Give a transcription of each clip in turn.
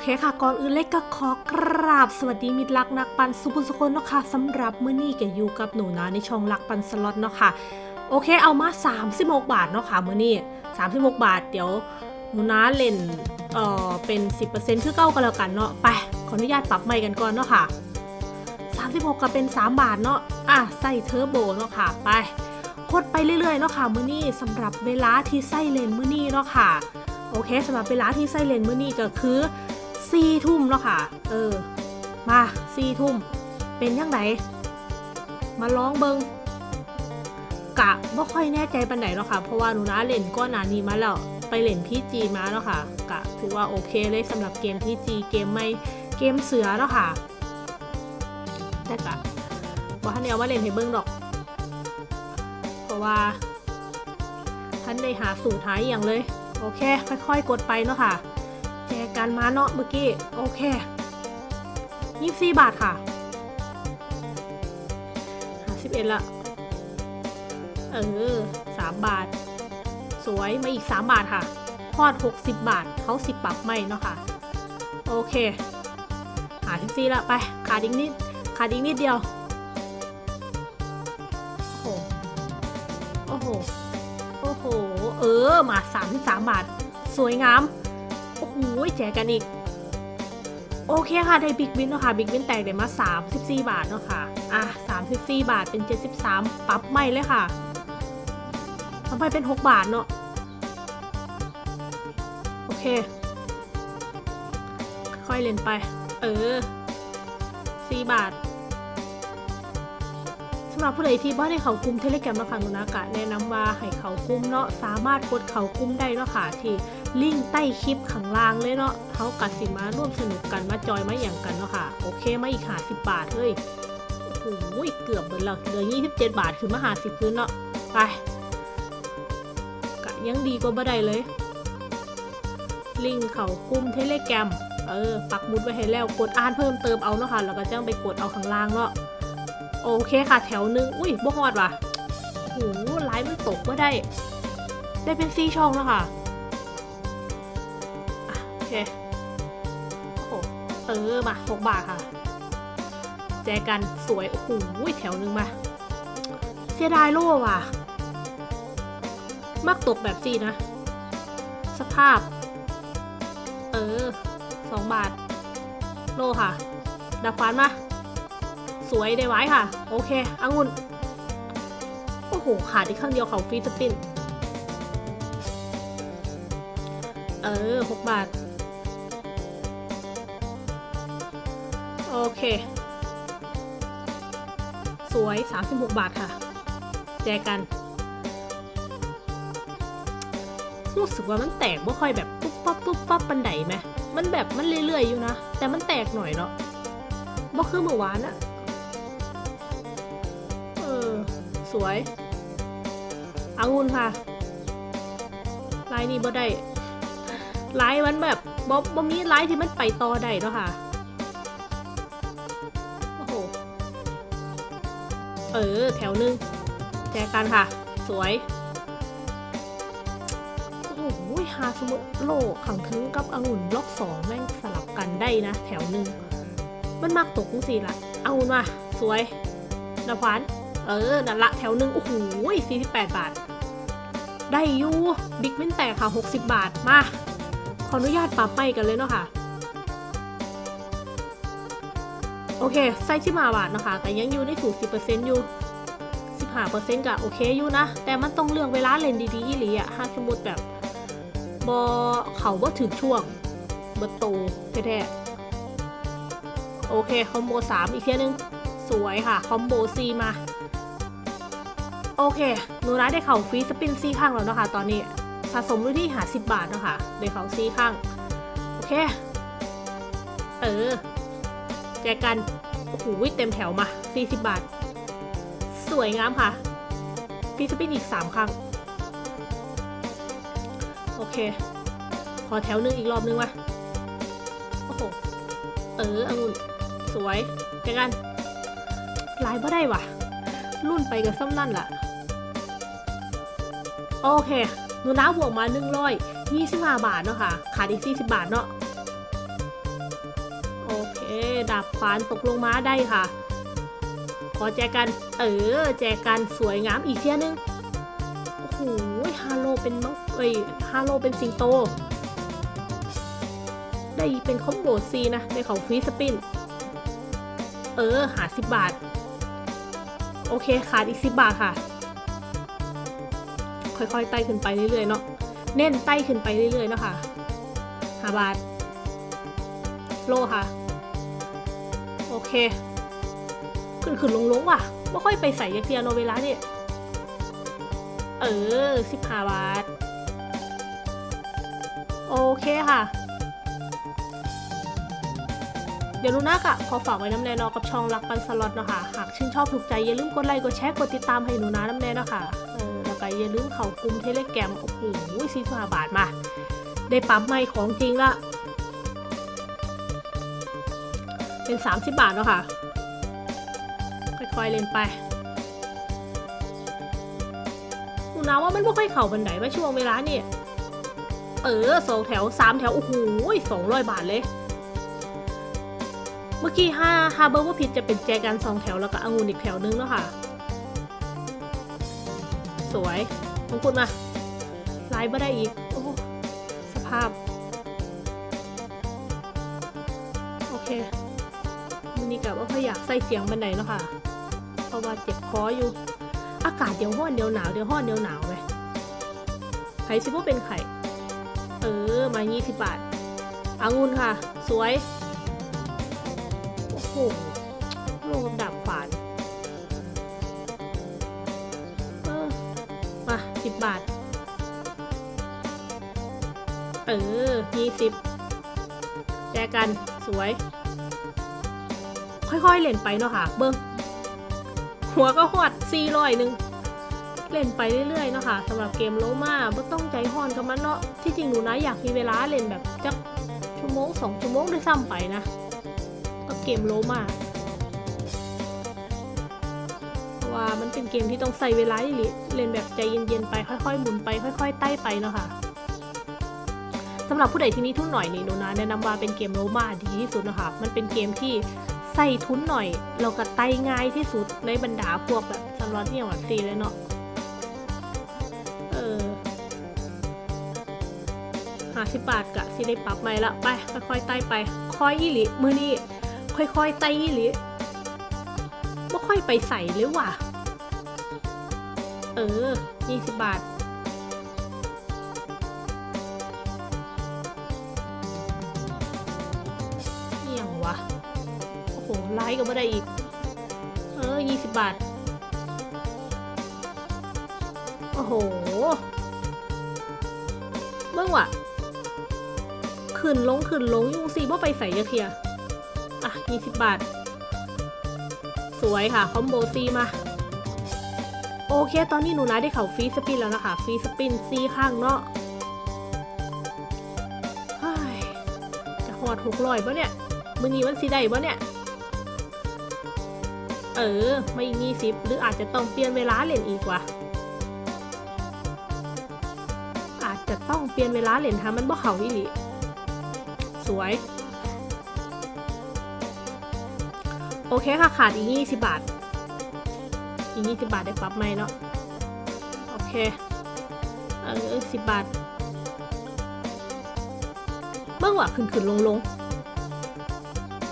เคค่ะก่อนอื่นเล็กก็ขอกราบสวัสดีมิตรรักนักปันสุภุสุคนเนาะค่ะสำหรับมื้อนี้ก็อยู่กับหนูนะในช่องรักปันสล็อตเนาะค่ะโอเคเอามา 36 บาทเนาะค่ะมื้อนี้36 บาท เดี๋ยวหนูนะเล่นเอ่อเป็น 10%คือเก้ากันแล้วกันเนาะไปขออนุญาตปรับใหม่กันก่อนเนาะค่ะ36ก็เป็น 3 บาทเนาะอะใส่เทอร์โบเนาะค่ะไปกดไปเรื่อยๆเนาะค่ะมื้อนี้สำหรับเวลาที่ใส่เลนมื้อนี้เนาะค่ะโอเคสำหรับเวลาที่ไส้เลนเมื่อนี้ก็คือ สี่ทุ่มแล้วค่ะ เออ มาสี่ทุ่ม เป็นยังไงมาลองเบิงกะไม่ค่อยแน่ใจปันไหนหรอกค่ะ เพราะว่าหนูนะเล่นก้อนหนานี้มาแล้ว ไปเล่นพีจีมาแล้วค่ะ กะถือว่าโอเคเลยสำหรับเกมพีจีเกมไม่เกมเสือแล้วค่ะ แต่กะว่าท่านเอามาเล่นให้เบิ้งดอก เพราะว่าท่านได้หาสูตรหายอย่างเลย โอเค ค่อยๆ กดไปเนาะค่ะ แจกันมาเนาะเมื่อกี้ โอเคยี่สิบาทค่ะห้าสิบเอ็ดละ เออสามบาท สวยมาอีกสามบาทค่ะพอดหกสิบบาทเขาสิบปรับไม่เนาะค่ะ โอเคหาทิกซี่ละไป ขาดอีกนิด ขาดอีกนิดเดียว โอ้โห โอ้โห โอ้โห เออ มา33บาท สวยงาม โอ้โหแจกกันอีก โอเคค่ะ ได้ big win เนาะค่ะ big win แตกได้มา34 บาทเนาะค่ะ อะ 34 บาทเป็น 73 ปรับไม่เลยค่ะทำไปเป็น 6 บาทเนาะโอเค ค่อยเล่นไป เออ 4 บาทสำหรับผู้ใดที่บ่ได้เขากลุ่มเทเลแกรมเนาะค่ะนูนากะแนะนำว่าให้เขากลุ่มเนาะสามารถกดเขากลุ่มได้เนาะค่ะที่ ลิงก์ใต้คลิปข้างล่างเลยเนาะเขากัดสิมาร่วมสนุกกันมาจอยมาอย่างกันเนาะค่ะ โอเคมาอีกหาสิบบาทเฮ้ย โอ้โหเกือบเบิดแล้วเหลือยี่สิบเจ็ดบาทคือมาหาสิบพื้นเนาะ ไปกะยังดีกว่าบ่ได้เลย ลิงก์เขากลุ่มเทเลแกรม เออ ปักมุดไว้ให้แล้วกดอ่านเพิ่มเติมเอาเนาะค่ะ แล้วก็จ้างไปกดเอาข้างล่างเนาะ โอเคค่ะแถวหนึ่งอุ้ยบ่ฮอดว่ะโอ้โหไลน์มันตกว่าได้ ได้เป็นซีช่องแล้วค่ะ โอเคโอ้โหเออมาหกบาทค่ะ แจกันสวย โอ้โหแถวหนึ่งมาเสียดายโล่ว่ะ มักตกแบบซี่นะ สภาพ เออสองบาท โลค่ะ ดับฟันมา สวยได้ไว้ค่ะ โอเคอังุนโอ้โห ขาดอีกข้างเดียวเขาฟรีสปินเออหกบาท โอเค สวย 36 บาทค่ะ แจกัน รู้สึกว่ามันแตกไม่ค่อยแบบปุ๊บปั๊บปุ๊บปั๊บปันไดไหมมันแบบมันเรื่อยๆอยู่นะ แต่มันแตกหน่อยเนาะบ่คือเมื่อวานอะเออ สวยองุ่นค่ะลายนี้บ่ได้ลายมันแบบบ่บ่มีลายที่มันไปต่อได้เนาะค่ะ เออ แถวหนึงแจกันค่ะ สวย โอ้โหหาสมุดโลขังทึงกับองุ่นล็อกสองแม่งสลับกันได้นะ แถวหนึ่งมันมักตกจังสิละองุ่นมา สวยนภวันเออ นั่นละแถวหนึ่งโอ้โห48บแปดบาท ได้อยู่ บิ๊กวินแตกค่ะ60บาท มา ขออนุญาตปรับไปกันเลยเนาะค่ะ โอเคไส้ที่มาบาทนะคะแต่ยังอยู่ในสูตร10%อยู่15%ก็โอเคอยู่นะ แต่มันต้องเลือกเวลาเล่นดีๆอีหลีอะถ้าสมมติแบบบอเขาว่าถึงช่วงเบอร์โตแท้ๆโอเค คอมโบ 3 อีกเทียนึง สวยค่ะ คอมโบซีมา โอเคหนูนะได้เข่าฟรีสปินซีข้างแล้วเนาะคะ ตอนนี้สะสมอยู่ที่หาสิบบาทนะคะได้เข่าซีข้าง โอเค เออ แจกัน โอ้โหเต็มแถวมา 40 บาท สวยงามค่ะฟีสปินอีก 3 ครั้ง โอเค ขอแถวหนึงอีกรอบนึงวะโอ้โห เออองุ่น สวยแจกันลายบ่ได้วะรุ่นไปกับซ้ำนั่นล่ะ โอเคหนูน้าบวกมา125บาทเนาะค่ะ ขาดอีก40 บาทเนาะ ดาบขวานตกลงมาได้ค่ะ ขอแจกัน เออ แจกันสวยงามอีกเทียนึง โอ้โหฮาโลเป็นมังเอ้ยฮาโลเป็นสิงโต ได้เป็นคอมโบซีนะได้ของฟรีสปิน เออ หาสิบบาท โอเค ขาดอีกสิบบาทค่ะ ค่อยๆ ไต่ขึ้นไปเรื่อยๆเนาะ เน้นไต่ขึ้นไปเรื่อยๆเนาะค่ะ หาบาท โลค่ะ เค ขึ้นขึ้นลงลงๆว่ะไม่ค่อยไปใส่ยักเทียโนเวลาเนี่ย เออสิบห้าบาท โอเคค่ะ เดี๋ยวลูน่ากะขอฝากไว้น้ำแนนอกับช่องรักปันสล็อตเนาะคะหากชื่นชอบถูกใจอย่าลืมกดไลค์กดแชร์กดติดตามให้หนูนะน้ำแน่เนาะค่ะเออแล้วก็อย่าลืมเข้ากลุ่มเทเลแกรมโอ้โหสี่สิบห้าบาทมา ได้ปั๊มไม่ของจริงละ เป็น 30 บาทเนาะค่ะ ค่อยๆเล่นไปหนูนะว่ามันไม่ค่อยเข่าบันไดว่าช่วงเวลานี่เออสองแถวสามแถว โอ้โหสองร้อยบาทเลย เมื่อกี้ห้าฮาเบอร์ว่าผิดจะเป็นแจกันสองแถวแล้วก็องุ่นอีกแถวนึงเนาะค่ะ สวยมงกุฎมาไลน์ไม่ได้อีก โอ้สภาพ โอเค นี้กับว่าพอยากใส่เสียงบันไดเนาะค่ะ เพราะว่าเจ็บคออยู่ อากาศเดี๋ยวห้อนเดี๋ยวหนาวเดี๋ยวห้อนเดี๋ยวหนาวไหมไข่ซิว่าเป็นไข่ เออ มา 20 บาทอางุ่นค่ะ สวย โอ้โหโลกับดาบขวานเออมา 10 บาท เออ 20แจกัน สวย ค่อยๆเล่นไปเนาะค่ะ เบิ้งหัวก็หอดสี่ร้อยหนึ่งเล่นไปเรื่อยๆเนาะค่ะสำหรับเกมโลมาไม่ต้องใจห่อนกับมันเนาะที่จริงหนูนะอยากมีเวลาเล่นแบบจักชั่วโมงสองชั่วโมงด้วยซ้ำไปนะกับเกมโลมาเพราะว่ามันเป็นเกมที่ต้องใส่เวลาอีหลิเล่นแบบใจเย็นๆไปค่อยๆหมุนไปค่อย ๆ ไต่ไปเนาะค่ะ สำหรับผู้ใดที่มีทุนหน่อยนี่หนูนะแนะนำว่าเป็นเกมโรมาดีที่สุดนะคะ มันเป็นเกมที่ใส่ทุนหน่อยเราก็ไต่ง่ายที่สุดในบรรดาพวกแบบสล็อตเนี่ยหวัดซีเลยเนาะเออห้าสิบบาทกะสิได้ปรับใหม่ละไปค่อยๆไต่ไปค่อยอีหลิมือนี่ค่อยๆไต่อีหลิไม่ค่อยไปใส่เลยว่ะ เออยี่สิบบาท อี่ยงวะ โอ้โหไลค์ก็ไม่ได้อีก เออยี่สิบบาท โอ้โหเมื่อวะขึ้นลงขึ้นลงยุงซีบ่ไปใส่ยาเทียอะยี่สิบบาท สวยค่ะ คอมโบซีมา โอเค ตอนนี้หนูนะได้เข่าฟรีสปินแล้วนะคะฟรีสปินซีข้างเนาะจะหอดหกร้อยปะเนี่ย มือนี้มันสีได้ปะเนี่ย เออ ไม่มีสิบหรืออาจจะต้องเปลี่ยนเวลาเล่นอีกว่ะอาจจะต้องเปลี่ยนเวลาเล่นทามันบ่เขาอีหลีสวย โอเคค่ะ ขาดอีกยี่สิบบาท อีกยี่สิบบาทได้ปรับไหมเนาะ โอเค เออสิบบาทเมื่อว่าขึ้นขึ้นลงลง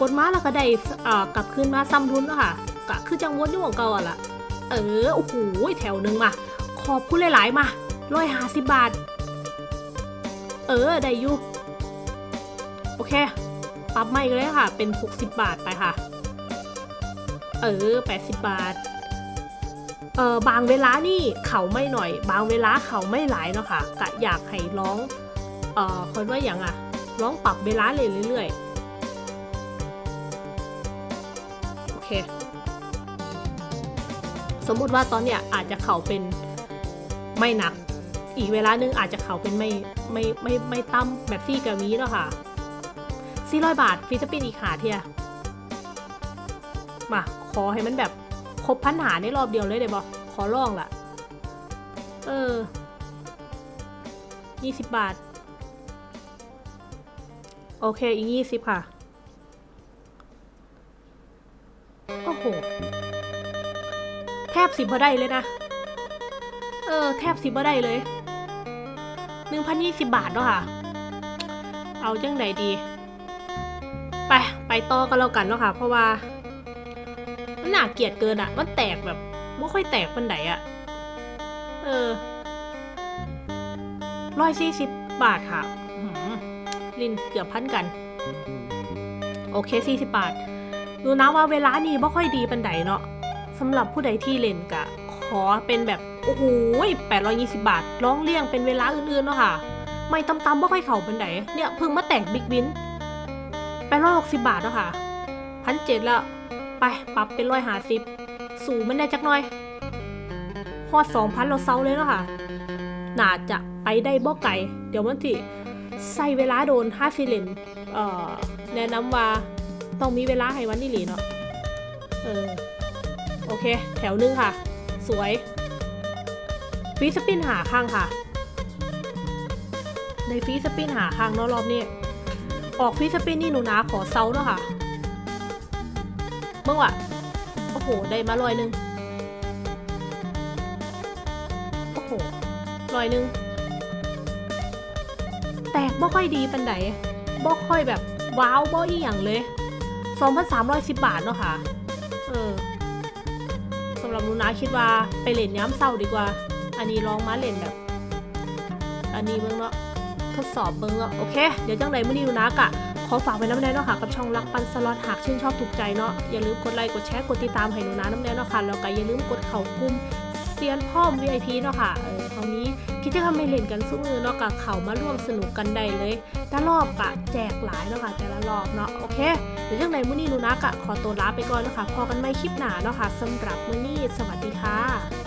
กดมาแล้วก็ได้อ่อกลับคืนมาซ้ำทุนแล้วค่ะกะคือจังวนอยู่ของเก่าอะล่ะ เออโอ้โหแถวหนึ่งมา ขอบคุณหลาย ๆ มาร้อยห้าสิบบาท เออ ได้อยู่โอเค ปรับไม่ก็เลยค่ะ เป็น 60 บาทไปค่ะ เออ 80 บาท เออบางเวลานี่เขาไม่หน่อย บางเวลาเขาไม่หลายเนาะค่ะกะอยากให้ร้อง เออคนว่าอย่างอะร้องปรับเวลาเลยเรื่อยๆ เค สมมุติว่าตอนเนี้ยอาจจะเขาเป็นไม่หนัก อีกเวลานึงอาจจะเขาเป็นไม่ไม่ไม่ไม่ตั้มแบบซี่กับมีแล้วค่ะสี่ร้อยบาทฟรีสปินอีกหาเทียมาขอให้มันแบบครบพันหาในรอบเดียวเลยเดี๋ยวบอกขอลองล่ะ เออยี่สิบบาท โอเค อีกยี่สิบค่ะ แทบสิบ่ได้เลยนะ เออ แทบสิบ่ได้เลยหนึ่งพันยี่สิบบาทเนาะค่ะ เอาจังไหนดี ไป ไปต่อกันแล้วกันเนาะค่ะ เพราะว่า มันหน่าเกลียดเกินอะมันแตกแบบไม่ค่อยแตกปันไหนอะเออร้อยสี่สิบบาทค่ะลินเกือบพันกัน โอเคสี่สิบบาท ดูนะว่าเวลานี้ไม่ค่อยดีปันไดเนาะ สำหรับผู้ใดที่เล่นกะ ขอเป็นแบบ โอ้โหแปดร้อยยี่สิบาท ร้องเลี่ยงเป็นเวลาอื่นๆเนาะค่ะ ไม่ตำๆไม่ค่อยเข่าเปันไดเนี่ยเพิ่งมาแตกบิ๊กวินแปดร้อยหกสิบาทเนาะค่ะพันเจ็ดล้วไปปรับเป็นร้อยหาสิบสูงมันได้จักหน่อยพอสองพันเราเซาเลยเนาะค่ะน่าจะไปได้บ่ไกลเดี๋ยวมันที่ใส่เวลาโดนห้าซิเลนเอ่อแนะนำว่าต้องมีเวลาให้วันนี้หลีเนาะเออ โอเค แถวหนึงค่ะ สวยฟีสปินหาข้างค่ะ ในฟีสปินหาข้างเนาะรอบนี้ ออกฟีสปินนี่หนูนะขอเซาเนาะค่ะเมื่อวะโอ้โห ได้มาลอยหนึ่งโอ้โหลอยหนึ่งแตกบ่ค่อยดีปันไดบ่ค่อยแบบว้าวบ่อีหยังเลย 2,310 บาทเนาะค่ะ เออ หรับหนูนะคิดว่าไปเล่นย้ำเศร้าดีกว่า อันนี้ลองมาเล่นแบบ อันนี้เบิ้งเนาะทดสอบเบิ้งเนาะโอเค เดี๋ยวจังไดมื้อนี้นูนะกะขอฝากไว้น้ำแน่เนาะค่ะกับช่องรักปันสล็อตหากชื่นชอบถูกใจเนาะอย่าลืมกดไลค์กดแชร์กดติดตามให้หนูนะน้ำแน่เนาะค่ะแล้วก็อย่าลืมกดเข่ากุ้มเซียนพ่อม VIP เนาะค่ะเออคราวนี้ กิจกรรมไม่เล่นกันสู้มือเนาะกับเขามาร่วมสนุกกันได้เลยแต่รอบกะแจกหลายเนาะค่ะแต่ละรอบเนาะโอเคเดี๋ยวจังไดมื้อนี้หนูนะกะขอตัวลาไปก่อนเนาะค่ะพอกันไม่คลิปหนาเนาะค่ะสำหรับมื้อนี้สวัสดีค่ะ